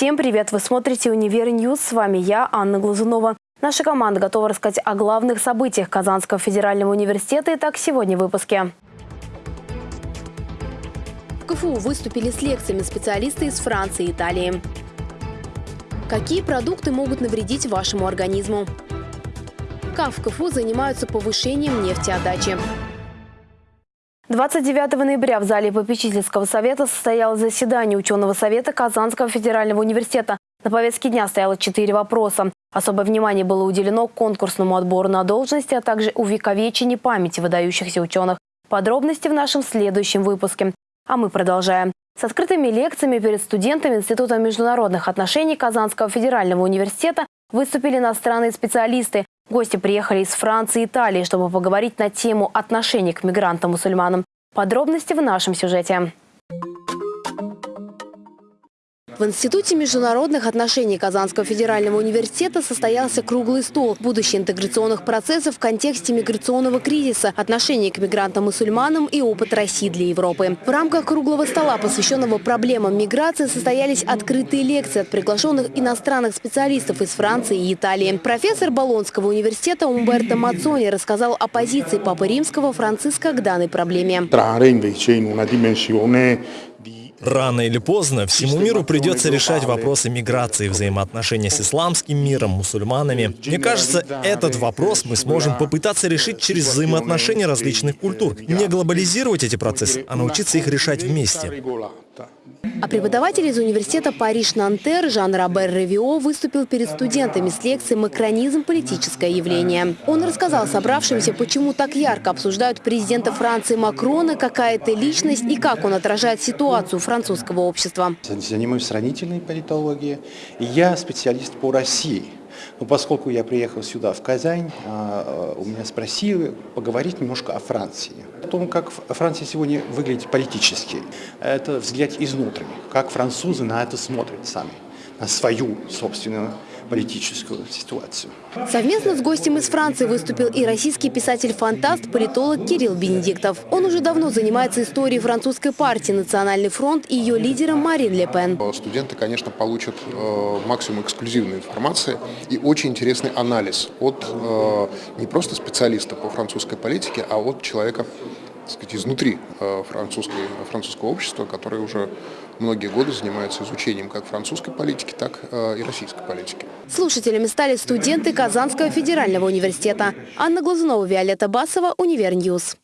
Всем привет! Вы смотрите «Univer News». С вами я, Анна Глазунова. Наша команда готова рассказать о главных событиях Казанского федерального университета. Итак, сегодня в выпуске. В КФУ выступили с лекциями специалисты из Франции и Италии. Какие продукты могут навредить вашему организму? Как в КФУ занимаются повышением нефтеотдачи? 29 ноября в зале попечительского совета состоялось заседание ученого совета Казанского федерального университета. На повестке дня стояло четыре вопроса. Особое внимание было уделено конкурсному отбору на должности, а также увековечению памяти выдающихся ученых. Подробности в нашем следующем выпуске. А мы продолжаем. С открытыми лекциями перед студентами Института международных отношений Казанского федерального университета выступили иностранные специалисты. Гости приехали из Франции и Италии, чтобы поговорить на тему отношений к мигрантам-мусульманам. Подробности в нашем сюжете. В Институте международных отношений Казанского федерального университета состоялся круглый стол «Будущее интеграционных процессов в контексте миграционного кризиса, отношение к мигрантам-мусульманам и опыт России для Европы». В рамках круглого стола, посвященного проблемам миграции, состоялись открытые лекции от приглашенных иностранных специалистов из Франции и Италии. Профессор Болонского университета Умберто Мацони рассказал о позиции Папы Римского Франциска к данной проблеме. Рано или поздно всему миру придется решать вопросы миграции, взаимоотношения с исламским миром, мусульманами. Мне кажется, этот вопрос мы сможем попытаться решить через взаимоотношения различных культур. Не глобализировать эти процессы, а научиться их решать вместе. А преподаватель из университета Париж-Нантер Жан Робер Ревио выступил перед студентами с лекцией «Макронизм. Политическое явление». Он рассказал собравшимся, почему так ярко обсуждают президента Франции Макрона, какая это личность и как он отражает ситуацию французского общества. Занимаюсь сравнительной политологией. Я специалист по России. Но поскольку я приехал сюда, в Казань, а, у меня спросили поговорить немножко о Франции. О том, как Франция сегодня выглядит политически. Это взгляд изнутри, как французы на это смотрят сами, свою собственную политическую ситуацию. Совместно с гостем из Франции выступил и российский писатель-фантаст, политолог Кирилл Бенедиктов. Он уже давно занимается историей французской партии «Национальный фронт» и ее лидером Марин Ле Пен. Студенты, конечно, получат э, максимум эксклюзивной информации и очень интересный анализ от э, не просто специалиста по французской политике, а от человека сказать, изнутри э, французской, французского общества, который уже многие годы занимается изучением как французской политики, так э, и российской политики. Слушателями стали студенты Казанского федерального университета. Анна Глазунова, Виолетта Басова, Univer News.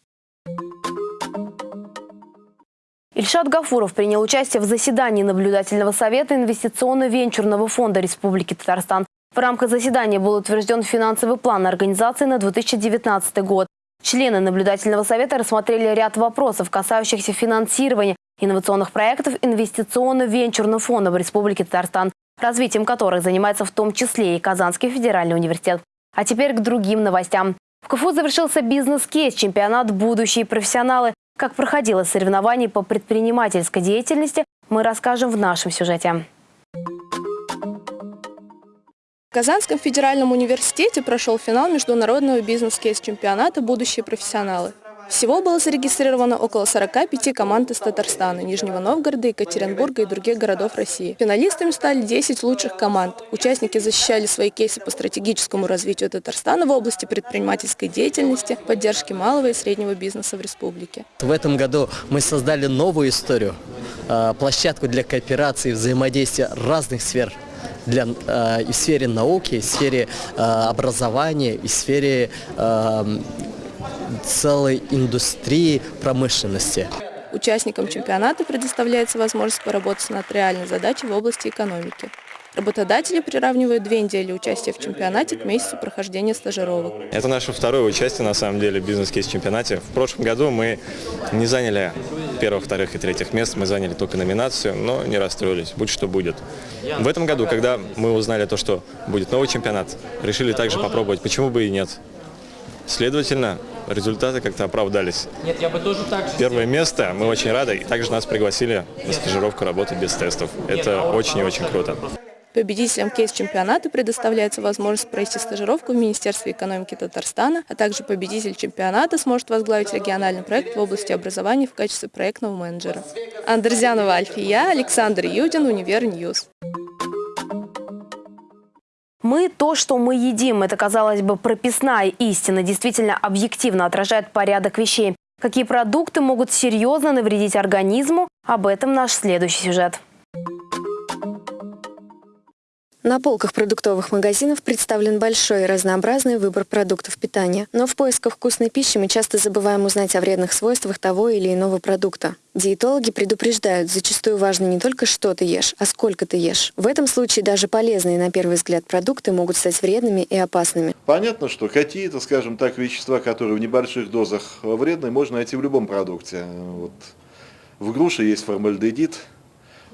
Ильшат Гафуров принял участие в заседании наблюдательного совета инвестиционно-венчурного фонда Республики Татарстан. В рамках заседания был утвержден финансовый план организации на 2019 год. Члены наблюдательного совета рассмотрели ряд вопросов, касающихся финансирования инновационных проектов инвестиционно-венчурного фонда в Республике Татарстан, развитием которых занимается в том числе и Казанский федеральный университет. А теперь к другим новостям. В КФУ завершился бизнес-кейс чемпионат «Будущие профессионалы». Как проходило соревнование по предпринимательской деятельности, мы расскажем в нашем сюжете. Казанском федеральном университете прошел финал международного бизнес-кейс-чемпионата «Будущие профессионалы». Всего было зарегистрировано около 45 команд из Татарстана, Нижнего Новгорода, Екатеринбурга и других городов России. Финалистами стали 10 лучших команд. Участники защищали свои кейсы по стратегическому развитию Татарстана в области предпринимательской деятельности, поддержки малого и среднего бизнеса в республике. В этом году мы создали новую историю, э, площадку для кооперации взаимодействия разных сфер для, э, и в сфере науки, и в сфере э, образования, и в сфере э, целой индустрии промышленности. Участникам чемпионата предоставляется возможность поработать над реальной задачей в области экономики. Работодатели приравнивают две недели участия в чемпионате к месяцу прохождения стажировок. Это наше второе участие, на самом деле, в бизнес-кейс-чемпионате. В прошлом году мы не заняли первых, вторых и третьих мест, мы заняли только номинацию, но не расстроились, будь что будет. В этом году, когда мы узнали то, что будет новый чемпионат, решили также попробовать, почему бы и нет. Следовательно, результаты как-то оправдались. Нет, я бы тоже так же Первое сделал. место, мы очень рады, и также нас пригласили на стажировку работать без тестов. Это а очень и очень круто. Победителям кейс-чемпионата предоставляется возможность пройти стажировку в Министерстве экономики Татарстана, а также победитель чемпионата сможет возглавить региональный проект в области образования в качестве проектного менеджера. Андерзянова Альфия, Александр Юдин, Univer News. Мы – то, что мы едим. Это, казалось бы, прописная истина, действительно объективно отражает порядок вещей. Какие продукты могут серьезно навредить организму? Об этом наш следующий сюжет. На полках продуктовых магазинов представлен большой и разнообразный выбор продуктов питания. Но в поисках вкусной пищи мы часто забываем узнать о вредных свойствах того или иного продукта. Диетологи предупреждают, зачастую важно не только что ты ешь, а сколько ты ешь. В этом случае даже полезные на первый взгляд продукты могут стать вредными и опасными. Понятно, что какие-то, скажем так, вещества, которые в небольших дозах вредны, можно найти в любом продукте. Вот. В груше есть формальдегид,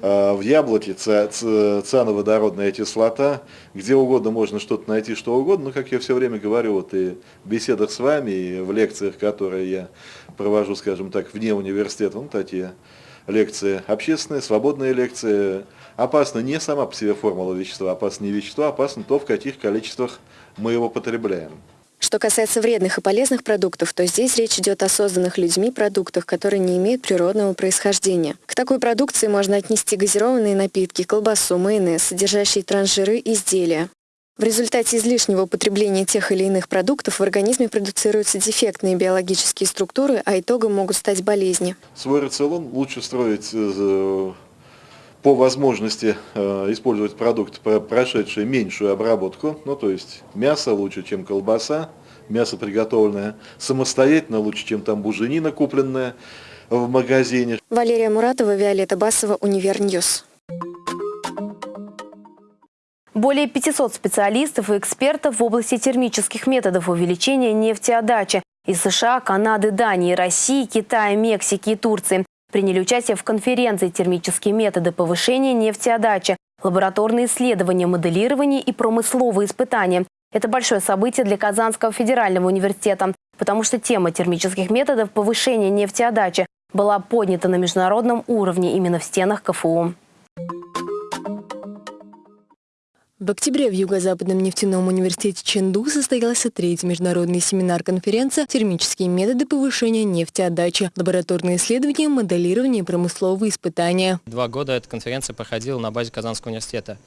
в яблоке циановодородная кислота, где угодно можно что-то найти, что угодно, но, как я все время говорю, вот и в беседах с вами, и в лекциях, которые я провожу, скажем так, вне университета, ну, такие лекции общественные, свободные лекции, опасна не сама по себе формула вещества, опасно не вещество, опасно то, в каких количествах мы его потребляем. Что касается вредных и полезных продуктов, то здесь речь идет о созданных людьми продуктах, которые не имеют природного происхождения. К такой продукции можно отнести газированные напитки, колбасу, майонез, содержащие трансжиры изделия. В результате излишнего употребления тех или иных продуктов в организме продуцируются дефектные биологические структуры, а итогом могут стать болезни. Свой рацион лучше строить э, по возможности э, использовать продукты, прошедшие меньшую обработку, ну то есть мясо лучше, чем колбаса, мясо приготовленное самостоятельно лучше, чем там буженина купленная в магазине. Валерия Муратова, Виолетта Басова, Univer News. Более 500 специалистов и экспертов в области термических методов увеличения нефтеотдачи из США, Канады, Дании, России, Китая, Мексики и Турции приняли участие в конференции «Термические методы повышения нефтеотдачи», лабораторные исследования, моделирование и промысловые испытания. Это большое событие для Казанского федерального университета, потому что тема термических методов повышения нефтеотдачи была поднята на международном уровне именно в стенах КФУ. В октябре в Юго-Западном нефтяном университете Ченду состоялся третий международный семинар-конференция «Термические методы повышения нефтеотдачи. Лабораторные исследования, моделирование и промысловые испытания». Два года эта конференция проходила на базе Казанского университета.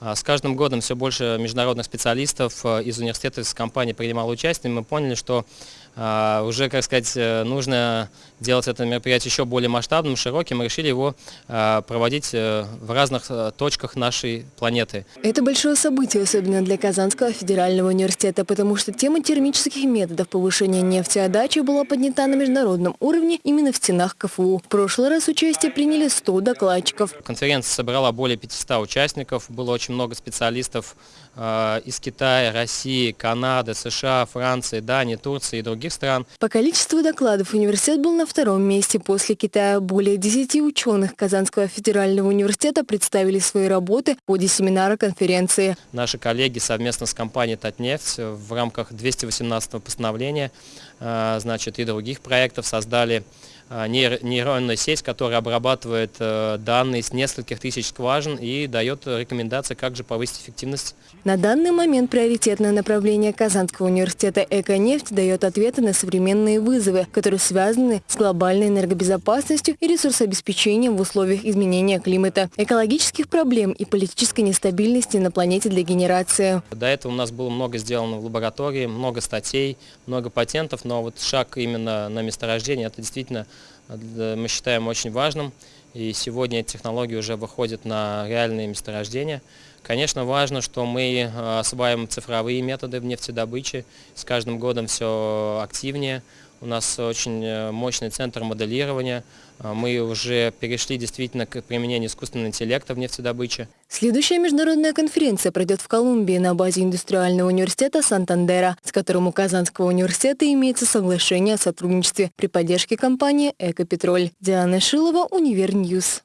А, с каждым годом все больше международных специалистов э, из университета, из компании принимало участие. Мы поняли, что а, уже, как сказать, э, нужно делать это мероприятие еще более масштабным, широким. Мы решили его а, проводить э, в разных э, точках нашей планеты. Это большое событие, особенно для Казанского федерального университета, потому что тема термических методов повышения нефтеотдачи была поднята на международном уровне именно в стенах КФУ. В прошлый раз участие приняли 100 докладчиков. Конференция собрала более 500 участников, было очень много специалистов из Китая, России, Канады, США, Франции, Дании, Турции и других стран. По количеству докладов университет был на втором месте после Китая. Более 10 ученых Казанского федерального университета представили свои работы в ходе семинара конференции. Наши коллеги совместно с компанией «Татнефть» в рамках 218 постановления а, значит, и других проектов создали а, нейронную сеть, которая обрабатывает э, данные с нескольких тысяч скважин и дает рекомендации, как же повысить эффективность. На данный момент приоритетное направление Казанского университета «Эконефть» дает ответы на современные вызовы, которые связаны с глобальной энергобезопасностью и ресурсообеспечением в условиях изменения климата, экологических проблем и политической нестабильности на планете для генерации. До этого у нас было много сделано в лаборатории, много статей, много патентов, но вот шаг именно на месторождение – это действительно мы считаем очень важным. И сегодня эти технологии уже выходят на реальные месторождения. Конечно, важно, что мы э, осваиваем цифровые методы в нефтедобыче. С каждым годом все активнее. У нас очень э, мощный центр моделирования. Э, мы уже перешли действительно к применению искусственного интеллекта в нефтедобыче. Следующая международная конференция пройдет в Колумбии на базе Индустриального университета Сантандера, с которым у Казанского университета имеется соглашение о сотрудничестве при поддержке компании «Ecopetrol». Диана Шилова, Univer News.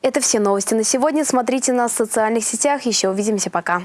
Это все новости на сегодня. Смотрите нас в социальных сетях. Еще увидимся. Пока.